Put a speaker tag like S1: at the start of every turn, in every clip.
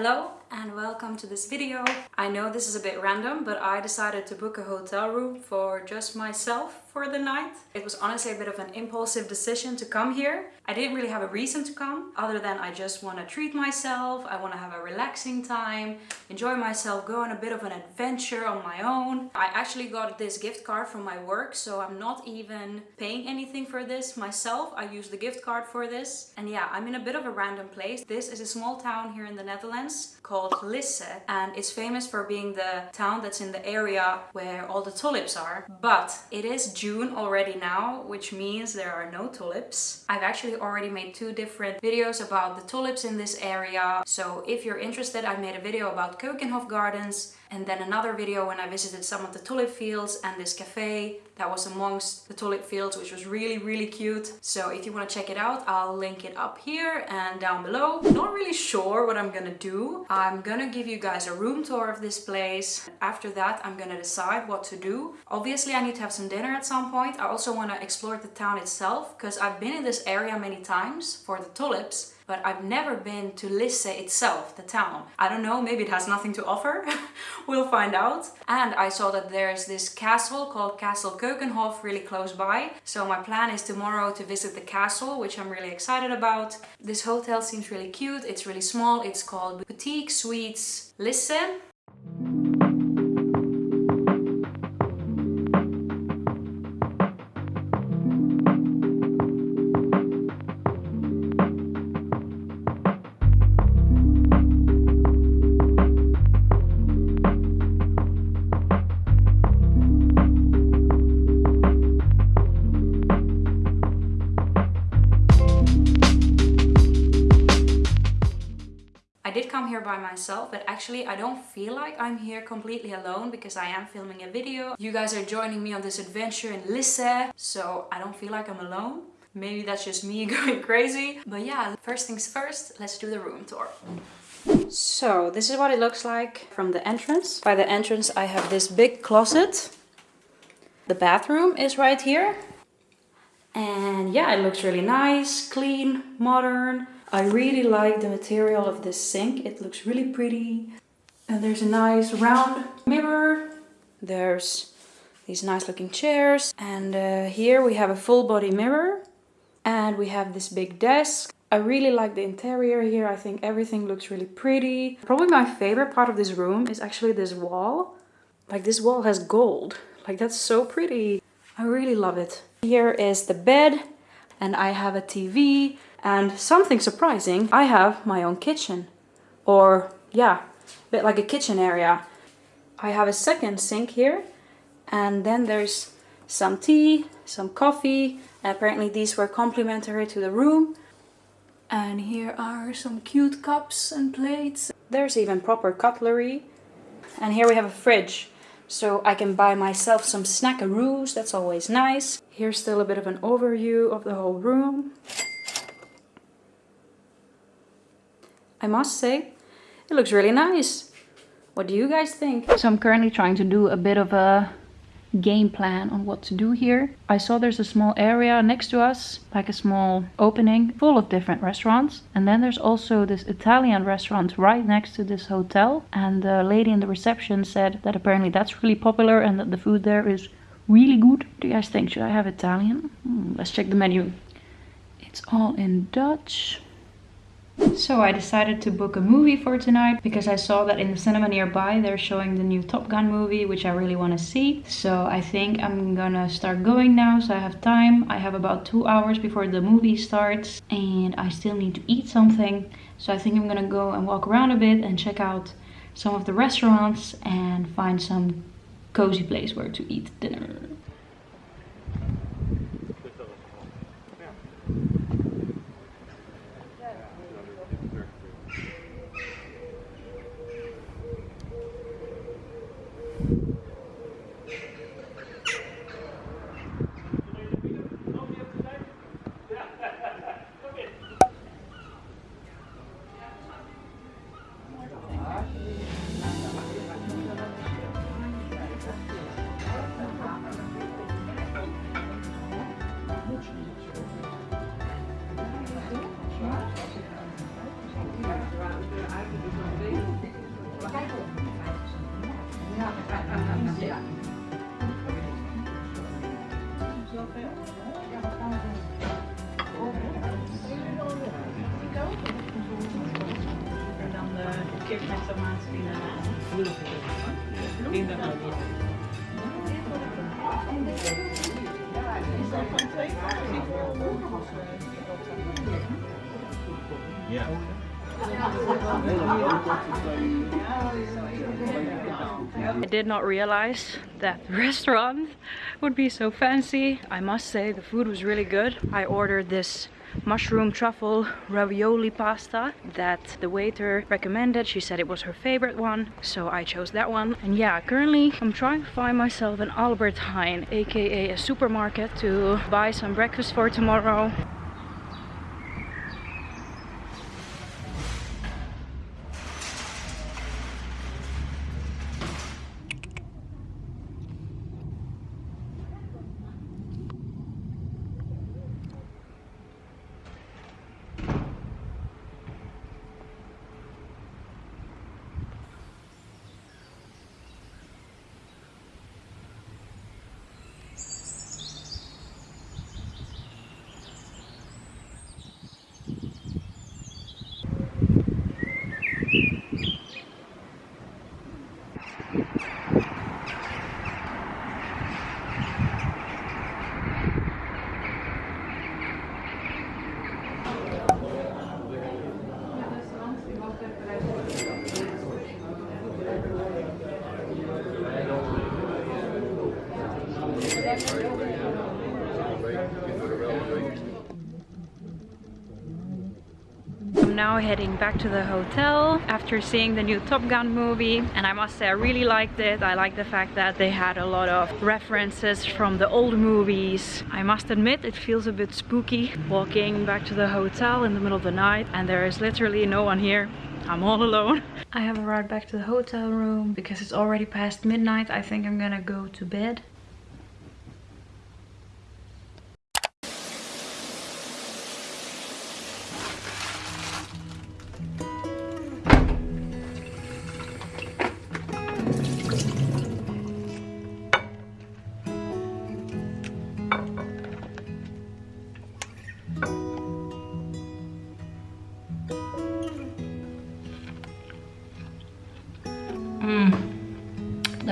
S1: Hello and welcome to this video. I know this is a bit random, but I decided to book a hotel room for just myself for the night. It was honestly a bit of an impulsive decision to come here. I didn't really have a reason to come other than I just want to treat myself. I want to have a relaxing time, enjoy myself, go on a bit of an adventure on my own. I actually got this gift card from my work, so I'm not even paying anything for this myself. I use the gift card for this. And yeah, I'm in a bit of a random place. This is a small town here in the Netherlands called Lisse and it's famous for being the town that's in the area where all the tulips are. But it is June already now, which means there are no tulips. I've actually already made two different videos about the tulips in this area. So if you're interested, I made a video about Keukenhof Gardens and then another video when I visited some of the tulip fields and this cafe that was amongst the tulip fields which was really really cute. So if you want to check it out I'll link it up here and down below. Not really sure what I'm gonna do. I'm gonna give you guys a room tour of this place. After that I'm gonna decide what to do. Obviously I need to have some dinner at some point I also want to explore the town itself because I've been in this area many times for the tulips but I've never been to Lisse itself, the town. I don't know, maybe it has nothing to offer. we'll find out. And I saw that there's this castle called Castle Keukenhof really close by. So my plan is tomorrow to visit the castle, which I'm really excited about. This hotel seems really cute. It's really small. It's called Boutique Suites Lisse. By myself but actually I don't feel like I'm here completely alone because I am filming a video. You guys are joining me on this adventure in Lisse so I don't feel like I'm alone. Maybe that's just me going crazy. But yeah, first things first, let's do the room tour. So this is what it looks like from the entrance. By the entrance I have this big closet. The bathroom is right here. And yeah, it looks really nice, clean, modern. I really like the material of this sink. It looks really pretty. And there's a nice round mirror. There's these nice looking chairs. And uh, here we have a full body mirror. And we have this big desk. I really like the interior here. I think everything looks really pretty. Probably my favorite part of this room is actually this wall. Like this wall has gold. Like that's so pretty. I really love it. Here is the bed and I have a TV and something surprising, I have my own kitchen. Or, yeah, a bit like a kitchen area. I have a second sink here. And then there's some tea, some coffee. Apparently these were complimentary to the room. And here are some cute cups and plates. There's even proper cutlery. And here we have a fridge. So I can buy myself some snackaroos, that's always nice. Here's still a bit of an overview of the whole room. I must say, it looks really nice. What do you guys think? So I'm currently trying to do a bit of a game plan on what to do here. I saw there's a small area next to us, like a small opening full of different restaurants. And then there's also this Italian restaurant right next to this hotel. And the lady in the reception said that apparently that's really popular and that the food there is really good. What do you guys think? Should I have Italian? Hmm, let's check the menu. It's all in Dutch. So I decided to book a movie for tonight because I saw that in the cinema nearby they're showing the new Top Gun movie which I really want to see. So I think I'm gonna start going now so I have time. I have about two hours before the movie starts and I still need to eat something. So I think I'm gonna go and walk around a bit and check out some of the restaurants and find some cozy place where to eat dinner. Yeah. I did not realize that the restaurant would be so fancy. I must say the food was really good. I ordered this mushroom truffle ravioli pasta that the waiter recommended. She said it was her favorite one, so I chose that one. And yeah, currently I'm trying to find myself an Albert Heijn, aka a supermarket to buy some breakfast for tomorrow. I'm now heading back to the hotel after seeing the new Top Gun movie and I must say I really liked it. I like the fact that they had a lot of references from the old movies. I must admit it feels a bit spooky walking back to the hotel in the middle of the night and there is literally no one here. I'm all alone. I have arrived back to the hotel room because it's already past midnight. I think I'm gonna go to bed.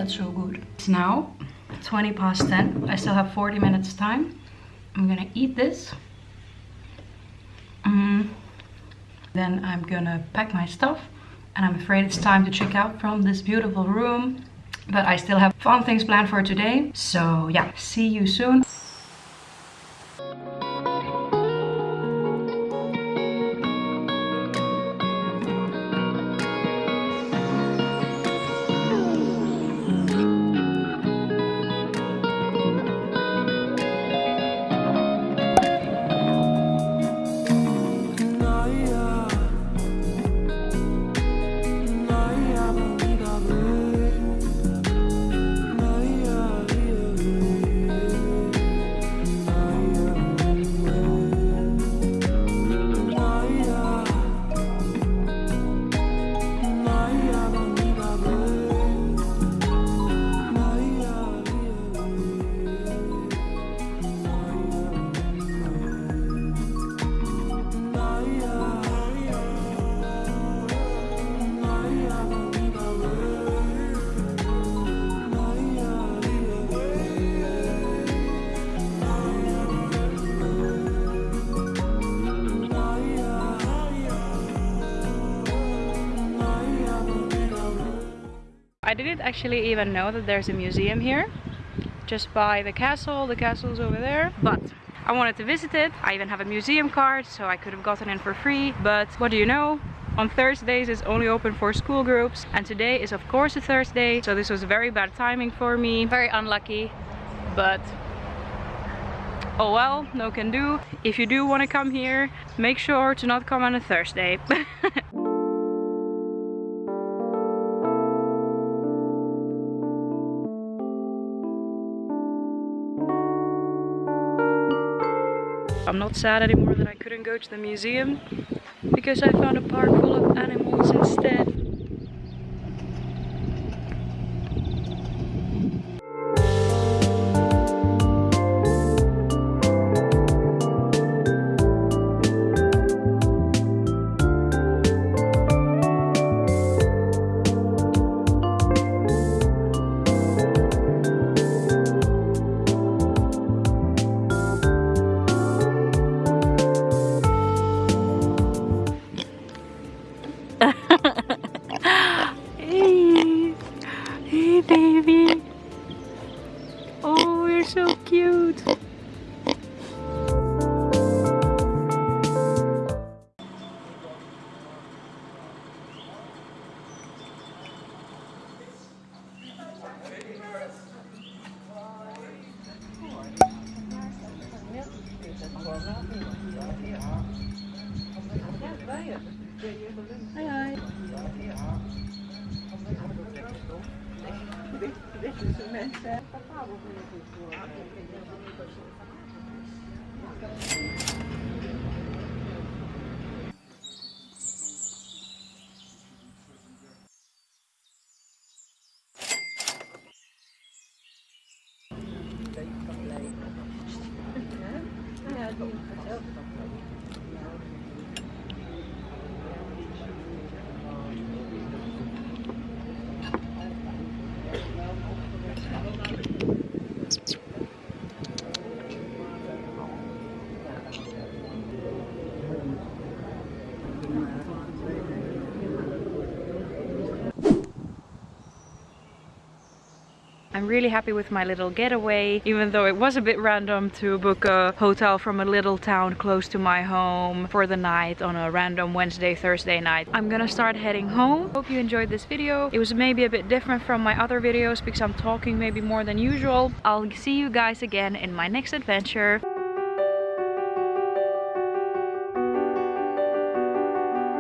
S1: So good. It's now 20 past 10. I still have 40 minutes time. I'm gonna eat this. Mm. Then I'm gonna pack my stuff and I'm afraid it's time to check out from this beautiful room. But I still have fun things planned for today. So yeah, see you soon. I didn't actually even know that there's a museum here. Just by the castle, the castle's over there. But I wanted to visit it. I even have a museum card, so I could have gotten in for free. But what do you know? On Thursdays it's only open for school groups and today is of course a Thursday so this was very bad timing for me, very unlucky but oh well, no can do. If you do want to come here, make sure to not come on a Thursday. I'm not sad anymore that I couldn't go to the museum because I found a park full of animals instead. facilmente. Papà, quello che vuole. Really happy with my little getaway, even though it was a bit random to book a hotel from a little town close to my home for the night on a random Wednesday, Thursday night. I'm gonna start heading home. Hope you enjoyed this video. It was maybe a bit different from my other videos because I'm talking maybe more than usual. I'll see you guys again in my next adventure.